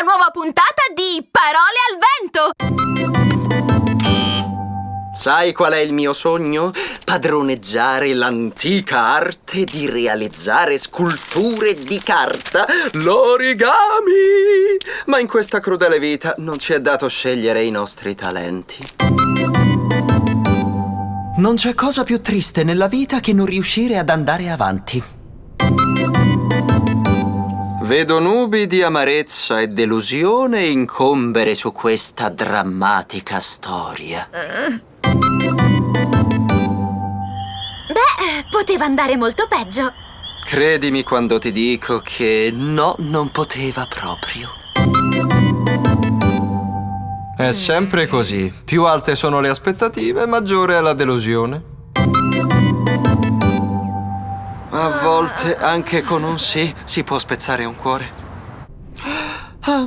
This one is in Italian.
alla nuova puntata di Parole al vento! Sai qual è il mio sogno? Padroneggiare l'antica arte di realizzare sculture di carta, l'origami! Ma in questa crudele vita non ci è dato scegliere i nostri talenti. Non c'è cosa più triste nella vita che non riuscire ad andare avanti. Vedo nubi di amarezza e delusione incombere su questa drammatica storia. Beh, poteva andare molto peggio. Credimi quando ti dico che no, non poteva proprio. È sempre così. Più alte sono le aspettative, maggiore è la delusione. A volte, anche con un sì, si può spezzare un cuore. Ah,